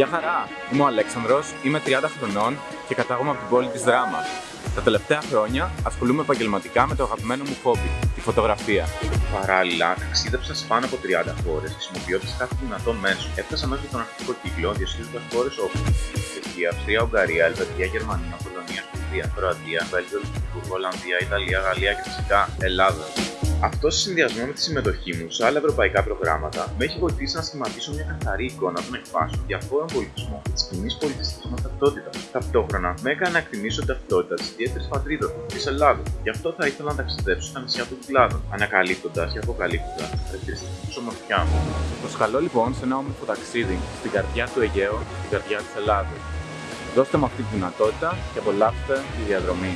Γεια χαρά! Είμαι ο Αλέξανδρος, είμαι 30 χρονών και κατάγομαι από την πόλη της Δράμας. Τα τελευταία χρόνια ασχολούμαι επαγγελματικά με το αγαπημένο μου χόμπι, τη φωτογραφία. Παράλληλα, ταξίδεψα σε πάνω από 30 χώρες χρησιμοποιώντας κάθε δυνατό μέσο. Έφτασα μέχρι τον αρχικό κύκλο διασχίζοντα χώρες όπω Τουρκία, Αυστρία, Ουγγαρία, Ελβετία, Γερμανία, Πολωνία, Σουηδία, Κροατία, Βέλγιο, Λουξεμβούργο, Ολλανδία, Ιταλία, Γαλλία και φυσικά Ελλάδα. Αυτό σε συνδυασμό με τη συμμετοχή μου σε άλλα ευρωπαϊκά προγράμματα με έχει βοηθήσει να σχηματίσω μια καθαρή εικόνα των εκφάσεων διαφόρων πολιτισμών και της κοινής πολιτιστικής μας ταυτότητας. Ταυτόχρονα με έκανε να εκτιμήσω την ταυτότητα της ιδιαίτερης πατρίδας μου, της Ελλάδα. Γι' αυτό θα ήθελα να ταξιδέψω στα νησιά των Κυκλάδων, ανακαλύπτοντας και αποκαλύπτοντας τα χαρακτηριστικά της ομορφιά μου. Προσκαλώ λοιπόν σε ένα όμορφο ταξίδι στην καρδιά του Αιγαίου, στην καρδιά της Ελλάδα. Δώστε μου αυτή τη δυνατότητα και απολαύστε τη διαδρομή.